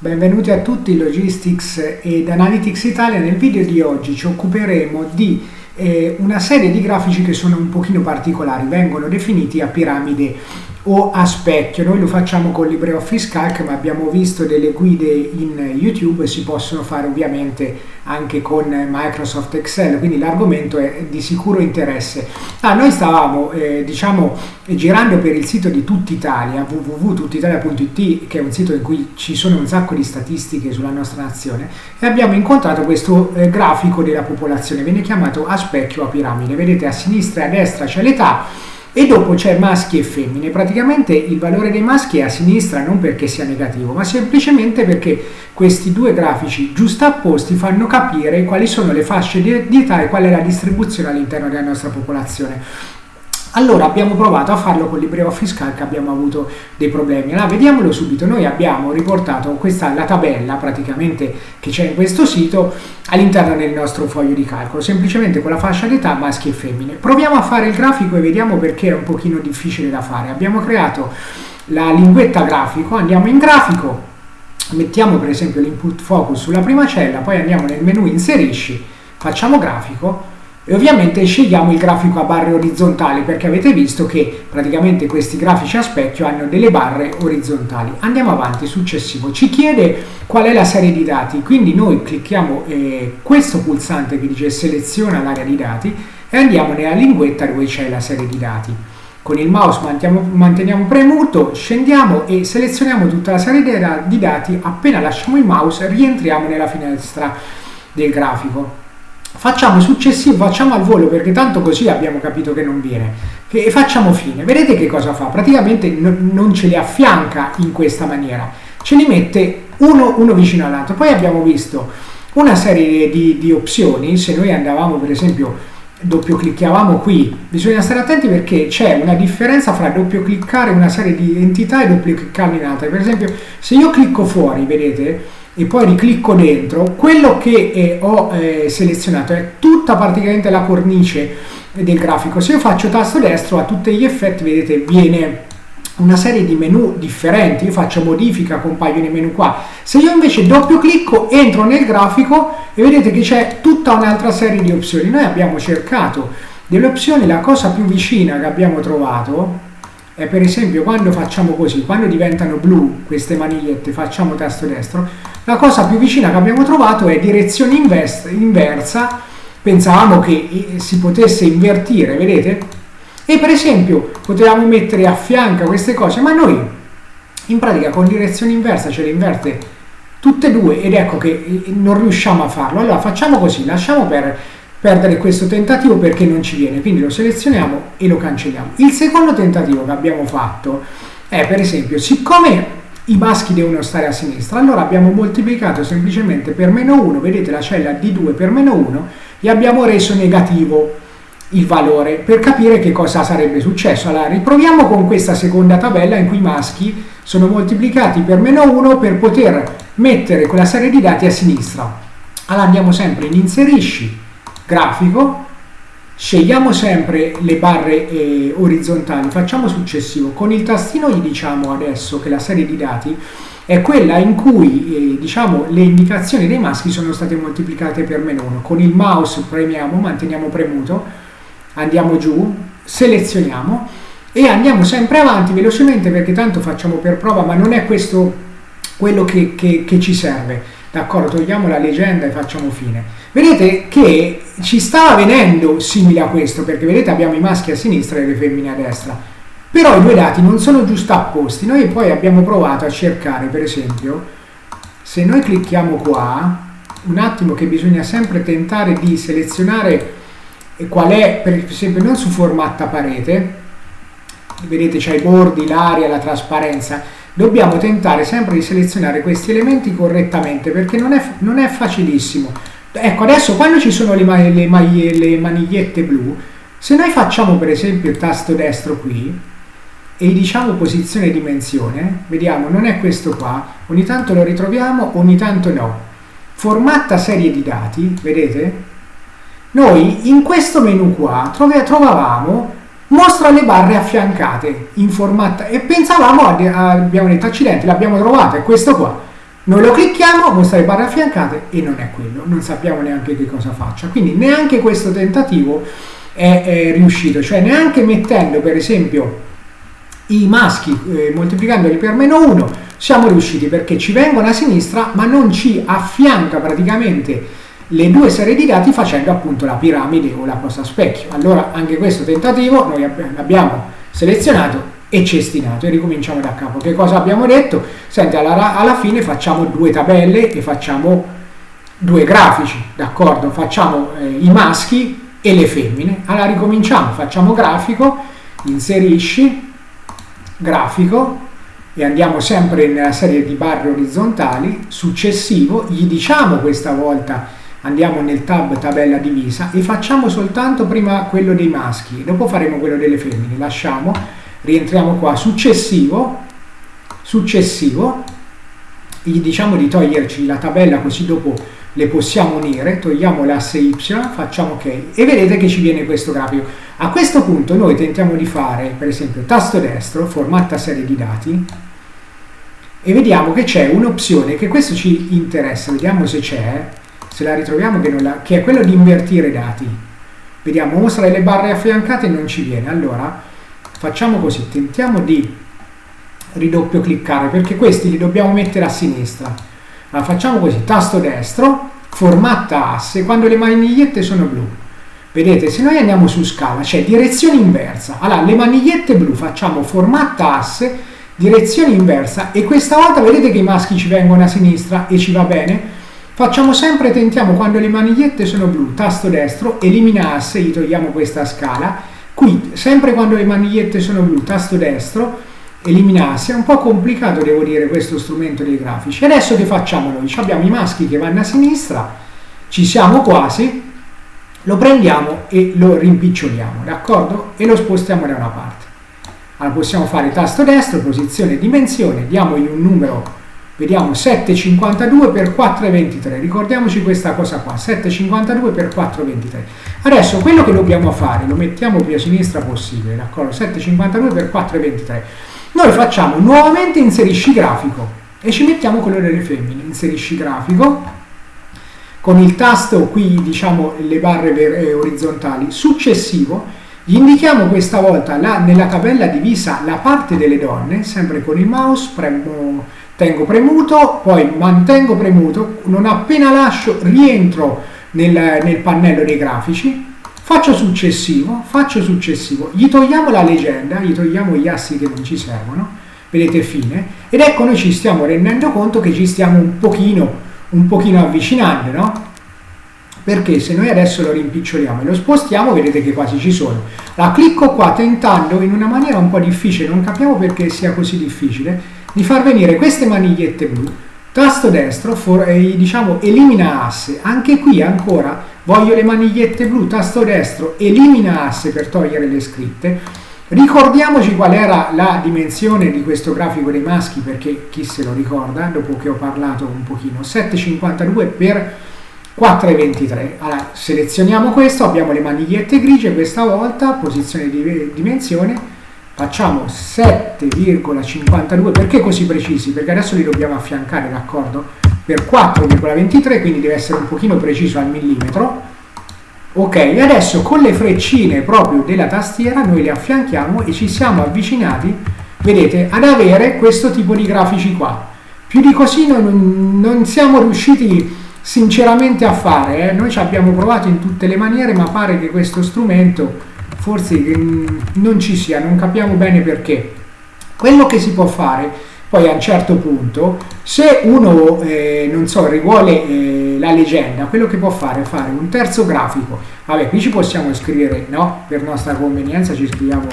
Benvenuti a tutti Logistics ed Analytics Italia. Nel video di oggi ci occuperemo di eh, una serie di grafici che sono un pochino particolari, vengono definiti a piramide o a specchio. Noi lo facciamo con LibreOffice Calc, ma abbiamo visto delle guide in YouTube si possono fare ovviamente anche con Microsoft Excel, quindi l'argomento è di sicuro interesse. Ah, noi stavamo, eh, diciamo, girando per il sito di Tutt'Italia, www.tuttitalia.it, che è un sito in cui ci sono un sacco di statistiche sulla nostra nazione, e abbiamo incontrato questo eh, grafico della popolazione, viene chiamato a specchio a piramide. Vedete a sinistra e a destra c'è l'età, e dopo c'è maschi e femmine. Praticamente il valore dei maschi è a sinistra non perché sia negativo, ma semplicemente perché questi due grafici giustapposti fanno capire quali sono le fasce di età e qual è la distribuzione all'interno della nostra popolazione. Allora abbiamo provato a farlo con LibreOffice Calc, abbiamo avuto dei problemi. Allora vediamolo subito, noi abbiamo riportato questa la tabella praticamente che c'è in questo sito all'interno del nostro foglio di calcolo, semplicemente con la fascia d'età maschi e femmine. Proviamo a fare il grafico e vediamo perché è un pochino difficile da fare. Abbiamo creato la linguetta grafico, andiamo in grafico, mettiamo per esempio l'input focus sulla prima cella, poi andiamo nel menu inserisci, facciamo grafico, e ovviamente scegliamo il grafico a barre orizzontali perché avete visto che praticamente questi grafici a specchio hanno delle barre orizzontali. Andiamo avanti, successivo. Ci chiede qual è la serie di dati, quindi noi clicchiamo eh, questo pulsante che dice seleziona l'area di dati e andiamo nella linguetta dove c'è la serie di dati. Con il mouse manteniamo, manteniamo premuto, scendiamo e selezioniamo tutta la serie di dati, appena lasciamo il mouse rientriamo nella finestra del grafico facciamo successivo, facciamo al volo perché tanto così abbiamo capito che non viene e facciamo fine. Vedete che cosa fa? Praticamente non ce li affianca in questa maniera, ce li mette uno, uno vicino all'altro. Poi abbiamo visto una serie di, di opzioni, se noi andavamo per esempio doppio clicchiavamo qui, bisogna stare attenti perché c'è una differenza fra doppio cliccare una serie di entità e doppio cliccare in altre. Per esempio se io clicco fuori, vedete, e poi riclicco dentro, quello che eh, ho eh, selezionato è tutta praticamente la cornice del grafico. Se io faccio tasto destro a tutti gli effetti, vedete, viene una serie di menu differenti, io faccio modifica, compaiono i menu qua. Se io invece doppio clicco, entro nel grafico e vedete che c'è tutta un'altra serie di opzioni. Noi abbiamo cercato delle opzioni, la cosa più vicina che abbiamo trovato è per esempio quando facciamo così, quando diventano blu queste manigliette, facciamo tasto destro, la cosa più vicina che abbiamo trovato è direzione inversa, pensavamo che eh, si potesse invertire, vedete? E per esempio potevamo mettere a fianco queste cose, ma noi in pratica con direzione inversa ce le inverte tutte e due ed ecco che eh, non riusciamo a farlo. Allora facciamo così, lasciamo per perdere questo tentativo perché non ci viene, quindi lo selezioniamo e lo cancelliamo. Il secondo tentativo che abbiamo fatto è per esempio, siccome i maschi devono stare a sinistra, allora abbiamo moltiplicato semplicemente per meno 1, vedete la cella D2 per meno 1 e abbiamo reso negativo il valore per capire che cosa sarebbe successo. Allora riproviamo con questa seconda tabella in cui i maschi sono moltiplicati per meno 1 per poter mettere quella serie di dati a sinistra. Allora andiamo sempre in inserisci, grafico, scegliamo sempre le barre eh, orizzontali, facciamo successivo, con il tastino gli diciamo adesso che la serie di dati è quella in cui eh, diciamo, le indicazioni dei maschi sono state moltiplicate per meno 1. Con il mouse premiamo, manteniamo premuto, andiamo giù, selezioniamo e andiamo sempre avanti velocemente perché tanto facciamo per prova, ma non è questo quello che, che, che ci serve. D'accordo, togliamo la leggenda e facciamo fine. Vedete che ci stava venendo simile a questo, perché vedete abbiamo i maschi a sinistra e le femmine a destra. Però i due dati non sono giustapposti. Noi poi abbiamo provato a cercare, per esempio, se noi clicchiamo qua, un attimo che bisogna sempre tentare di selezionare qual è, per esempio, non su formatta parete, vedete c'è i bordi, l'aria, la trasparenza, dobbiamo tentare sempre di selezionare questi elementi correttamente perché non è, non è facilissimo. Ecco, adesso quando ci sono le, le, le manigliette blu, se noi facciamo per esempio il tasto destro qui e diciamo posizione e dimensione, vediamo, non è questo qua, ogni tanto lo ritroviamo, ogni tanto no. Formatta serie di dati, vedete? Noi in questo menu qua trovavamo mostra le barre affiancate in formato e pensavamo, abbiamo detto accidenti, l'abbiamo trovata, è questo qua. Noi lo clicchiamo, mostrare barre affiancate e non è quello, non sappiamo neanche che cosa faccia. Quindi neanche questo tentativo è, è riuscito, cioè neanche mettendo per esempio i maschi eh, moltiplicandoli per meno 1 siamo riusciti perché ci vengono a sinistra ma non ci affianca praticamente le due serie di dati facendo appunto la piramide o la posta specchio. Allora anche questo tentativo noi abbiamo selezionato e cestinato e ricominciamo da capo. Che cosa abbiamo detto? Senti, alla, alla fine facciamo due tabelle e facciamo due grafici, d'accordo? Facciamo eh, i maschi e le femmine. Allora ricominciamo, facciamo grafico, inserisci, grafico e andiamo sempre nella serie di barre orizzontali, successivo, gli diciamo questa volta andiamo nel tab tabella divisa e facciamo soltanto prima quello dei maschi, dopo faremo quello delle femmine, lasciamo, rientriamo qua, successivo, successivo, gli diciamo di toglierci la tabella così dopo le possiamo unire, togliamo l'asse Y, facciamo ok. E vedete che ci viene questo grafico. A questo punto noi tentiamo di fare per esempio tasto destro, formatta serie di dati e vediamo che c'è un'opzione che questo ci interessa, vediamo se c'è, se la ritroviamo che, la, che è quello di invertire i dati. Vediamo, mostrare le barre affiancate e non ci viene. Allora, facciamo così, tentiamo di ridoppio cliccare, perché questi li dobbiamo mettere a sinistra. Allora, facciamo così, tasto destro, formatta asse, quando le manigliette sono blu. Vedete, se noi andiamo su scala, c'è direzione inversa. Allora, le manigliette blu facciamo formatta asse, direzione inversa, e questa volta vedete che i maschi ci vengono a sinistra e ci va bene? Facciamo sempre, tentiamo quando le manigliette sono blu, tasto destro, elimina asse, gli togliamo questa scala. Qui, sempre quando le manigliette sono blu, tasto destro, elimina asse. È un po' complicato, devo dire, questo strumento dei grafici. Adesso che facciamo noi? abbiamo i maschi che vanno a sinistra, ci siamo quasi, lo prendiamo e lo rimpiccioliamo, d'accordo? E lo spostiamo da una parte. Allora possiamo fare tasto destro, posizione, dimensione, diamogli un numero Vediamo 7,52 per 4,23. Ricordiamoci questa cosa qua, 7,52 per 4,23. Adesso quello che dobbiamo fare, lo mettiamo più a sinistra possibile, d'accordo? 7,52 per 4,23. Noi facciamo nuovamente inserisci grafico e ci mettiamo quello delle femmine. Inserisci grafico con il tasto qui, diciamo, le barre eh, orizzontali. Successivo, gli indichiamo questa volta la, nella tabella divisa la parte delle donne, sempre con il mouse, premo tengo premuto, poi mantengo premuto, non appena lascio rientro nel, nel pannello dei grafici, faccio successivo, faccio successivo, gli togliamo la leggenda, gli togliamo gli assi che non ci servono, vedete fine, ed ecco noi ci stiamo rendendo conto che ci stiamo un pochino, un pochino avvicinando, no? Perché se noi adesso lo rimpiccioliamo e lo spostiamo, vedete che quasi ci sono. La clicco qua tentando in una maniera un po' difficile, non capiamo perché sia così difficile, di far venire queste manigliette blu, tasto destro, for, eh, diciamo elimina asse, anche qui ancora voglio le manigliette blu, tasto destro, elimina asse per togliere le scritte, ricordiamoci qual era la dimensione di questo grafico dei maschi, perché chi se lo ricorda, dopo che ho parlato un pochino, 7,52 per 4,23. Allora, selezioniamo questo, abbiamo le manigliette grigie questa volta, posizione di dimensione, facciamo 7,52 perché così precisi? perché adesso li dobbiamo affiancare d'accordo? per 4,23 quindi deve essere un pochino preciso al millimetro ok adesso con le freccine proprio della tastiera noi le affianchiamo e ci siamo avvicinati vedete ad avere questo tipo di grafici qua più di così non, non siamo riusciti sinceramente a fare eh? noi ci abbiamo provato in tutte le maniere ma pare che questo strumento forse mm, non ci sia, non capiamo bene perché. Quello che si può fare poi a un certo punto, se uno, eh, non so, rivuole eh, la leggenda, quello che può fare è fare un terzo grafico. Vabbè, qui ci possiamo scrivere, no? Per nostra convenienza ci scriviamo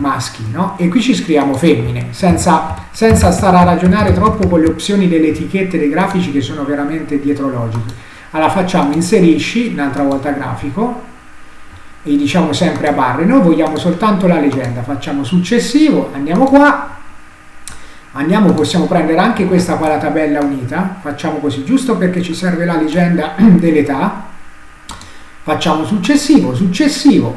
maschi, no? E qui ci scriviamo femmine, senza, senza stare a ragionare troppo con le opzioni delle etichette dei grafici che sono veramente dietrologiche. Allora facciamo inserisci, un'altra volta grafico, e diciamo sempre a barre, noi vogliamo soltanto la leggenda, facciamo successivo, andiamo qua, andiamo, possiamo prendere anche questa qua la tabella unita, facciamo così, giusto perché ci serve la leggenda dell'età, facciamo successivo, successivo,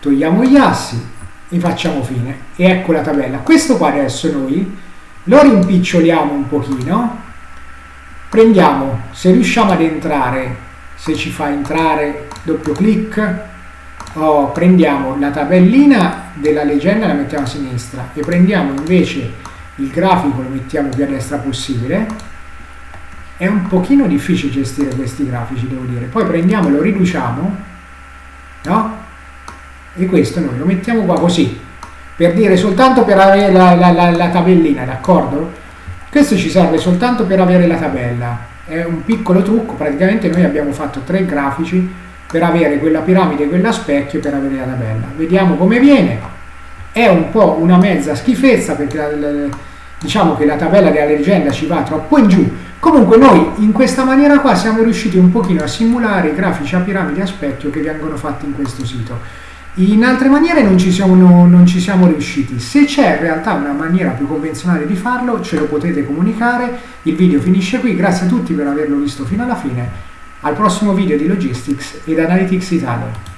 togliamo gli assi e facciamo fine, e ecco la tabella. Questo qua adesso noi lo rimpiccioliamo un pochino, prendiamo, se riusciamo ad entrare, se ci fa entrare doppio clic, oh, prendiamo la tabellina della leggenda e la mettiamo a sinistra e prendiamo invece il grafico, lo mettiamo più a destra possibile. È un pochino difficile gestire questi grafici, devo dire. Poi prendiamo e lo riduciamo, no? E questo noi lo mettiamo qua così, per dire soltanto per avere la, la, la, la tabellina, d'accordo? Questo ci serve soltanto per avere la tabella, è un piccolo trucco, praticamente noi abbiamo fatto tre grafici per avere quella piramide quella specchio per avere la tabella. Vediamo come viene, è un po' una mezza schifezza perché la, la, diciamo che la tabella della leggenda ci va troppo in giù, comunque noi in questa maniera qua siamo riusciti un pochino a simulare i grafici a piramide a specchio che vengono fatti in questo sito. In altre maniere non ci, siamo, non ci siamo riusciti. Se c'è in realtà una maniera più convenzionale di farlo, ce lo potete comunicare. Il video finisce qui. Grazie a tutti per averlo visto fino alla fine. Al prossimo video di Logistics ed Analytics Italia.